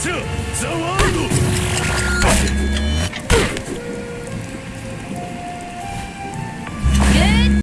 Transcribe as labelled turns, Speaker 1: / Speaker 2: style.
Speaker 1: Brazil, the!